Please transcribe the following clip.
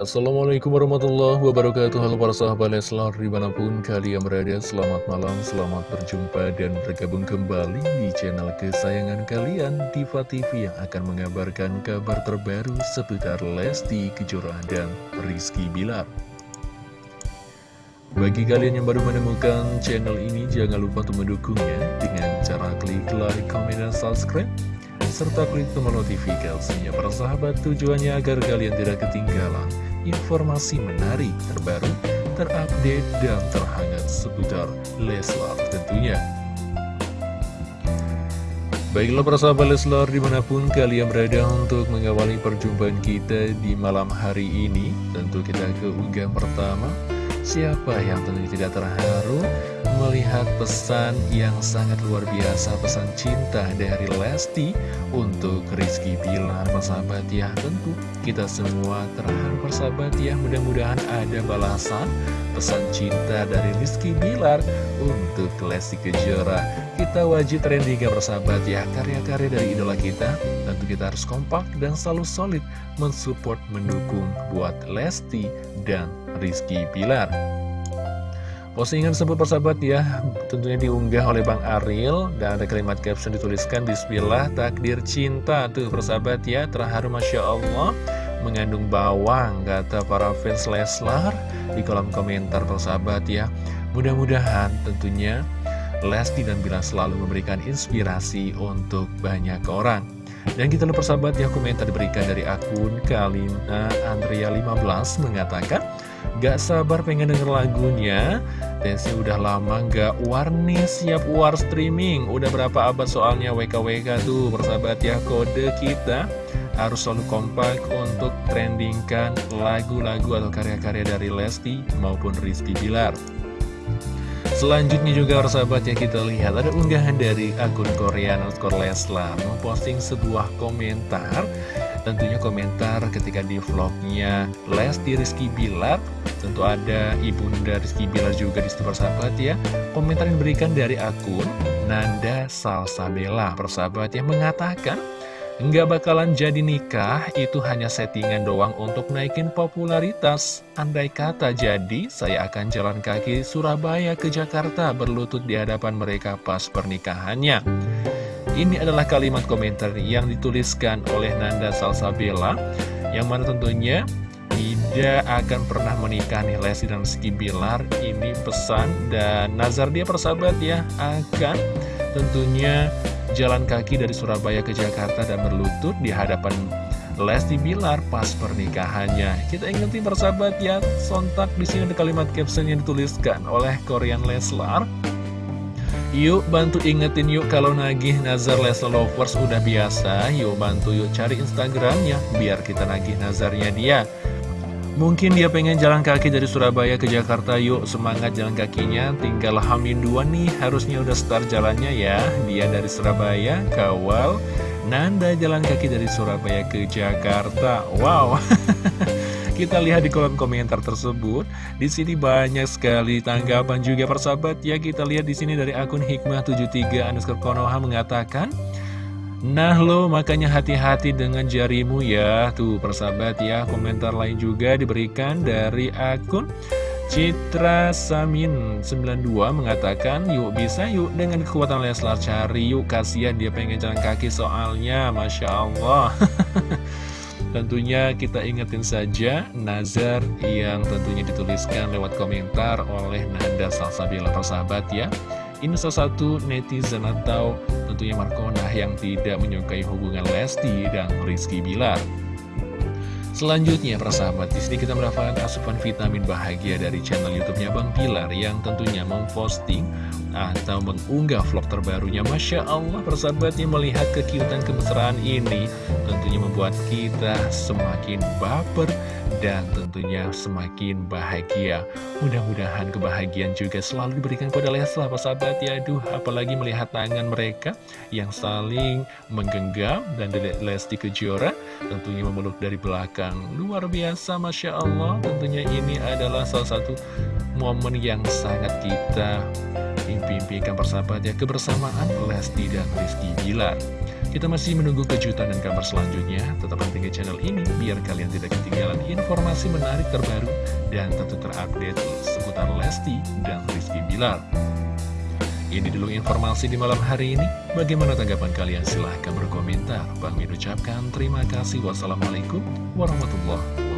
Assalamualaikum warahmatullahi wabarakatuh. Halo para sahabat Leslar di mana pun kalian berada Selamat malam, selamat berjumpa dan bergabung kembali di channel kesayangan kalian Diva TV yang akan mengabarkan kabar terbaru seputar Lesti Kejora dan Rizky Bilar. Bagi kalian yang baru menemukan channel ini jangan lupa untuk mendukungnya dengan cara klik like, comment, dan subscribe serta klik tombol notifikasinya. Para sahabat tujuannya agar kalian tidak ketinggalan informasi menarik, terbaru, terupdate, dan terhangat seputar Leslar tentunya. Baiklah para sahabat Leslar di mana pun kalian berada untuk mengawali perjumpaan kita di malam hari ini Tentu kita ke unggahan pertama Siapa yang tentunya tidak terharu melihat pesan yang sangat luar biasa Pesan cinta dari Lesti untuk Rizky Bilar Persahabat ya. Tentu kita semua terharu persahabat ya. Mudah-mudahan ada balasan pesan cinta dari Rizky Bilar untuk Lesti Kejora. Kita wajib trending ya persahabat ya. Karya-karya dari idola kita Tentu kita harus kompak dan selalu solid Mensupport, mendukung buat Lesti dan Rizky Bilar Postingan tersebut persahabat ya tentunya diunggah oleh Bang Ariel dan ada kalimat caption dituliskan Bismillah takdir cinta. Tuh persahabat ya terharu Masya Allah mengandung bawang kata para fans Leslar di kolom komentar persahabat ya. Mudah-mudahan tentunya Lesti dan Bila selalu memberikan inspirasi untuk banyak orang dan kita lihat persahabat ya komentar diberikan dari akun Kalina Andrea 15 mengatakan Gak sabar pengen denger lagunya. Tensi udah lama gak warni siap war streaming. Udah berapa abad soalnya WKWK tuh Persahabat ya kode kita Harus selalu kompak untuk trendingkan lagu-lagu atau karya-karya dari Lesti maupun Rizky Bilar Selanjutnya juga persahabat ya kita lihat ada unggahan dari akun Korean underscore Leslar memposting sebuah komentar. Tentunya komentar ketika di vlognya Lesti Rizky Bilar Tentu ada Ibunda Rizky Bilar juga di situ persahabat ya. Komentar yang diberikan dari akun Nanda Salsabella persahabat yang mengatakan Nggak bakalan jadi nikah, itu hanya settingan doang untuk naikin popularitas. Andai kata jadi, saya akan jalan kaki Surabaya ke Jakarta berlutut di hadapan mereka pas pernikahannya. Ini adalah kalimat komentar yang dituliskan oleh Nanda Salsabella Yang mana tentunya tidak akan pernah menikah nih Lesti dan Rizky Bilar Ini pesan dan nazar dia persahabat ya Akan tentunya jalan kaki dari Surabaya ke Jakarta dan berlutut di hadapan Lesti Bilar pas pernikahannya. Kita ingetin persahabat ya, sontak di sini ada kalimat caption yang dituliskan oleh Korean Leslar. Yuk bantu ingetin yuk kalau nagih nazar Leslar Lovers udah biasa Yuk bantu yuk cari Instagramnya biar kita nagih nazarnya dia Mungkin dia pengen jalan kaki dari Surabaya ke Jakarta. Yuk semangat jalan kakinya. Tinggal Hamin 2 nih. Harusnya udah start jalannya ya. Dia dari Surabaya kawal. Nanda jalan kaki dari Surabaya ke Jakarta. Wow. Kita lihat di kolom komentar tersebut. Di sini banyak sekali tanggapan juga persahabat. Ya. Kita lihat di sini dari akun Hikmah73 underscore Konoha mengatakan, Nah lo makanya hati-hati dengan jarimu ya Tuh persahabat ya Komentar lain juga diberikan dari akun Citra Samin 92 mengatakan Yuk bisa yuk dengan kekuatan Leslar cari yuk Kasihan dia pengen jalan kaki soalnya Masya Allah Tentunya kita ingetin saja nazar yang tentunya dituliskan lewat komentar oleh Nanda Salsabila persahabat ya. Ini salah satu netizen atau tentunya Markona yang tidak menyukai hubungan Lesti dan Rizky Bilar. Selanjutnya, persahabat, di sini kita mendapatkan asupan vitamin bahagia dari channel YouTube-nya Bang Pilar yang tentunya memposting atau mengunggah vlog terbarunya. Masya Allah, persahabatnya melihat kekiutan kemesraan ini tentunya membuat kita semakin baper dan tentunya semakin bahagia. Mudah-mudahan kebahagiaan juga selalu diberikan kepada Leslar, persahabat ya. Aduh, apalagi melihat tangan mereka yang saling menggenggam dan Lesti Kejora tentunya memeluk dari belakang. Luar biasa, Masya Allah. Tentunya ini adalah salah satu momen yang sangat kita impi-impikan persahabat ya kebersamaan Lesti dan Rizky Bilar Kita masih menunggu kejutan dan kabar selanjutnya. Tetap di channel ini biar kalian tidak ketinggalan informasi menarik terbaru dan tentu terupdate seputar Lesti dan Rizky Bilar. Ini dulu informasi di malam hari ini. Bagaimana tanggapan kalian? Silahkan berkomentar. Bang ucapkan terima kasih. Wassalamualaikum warahmatullahi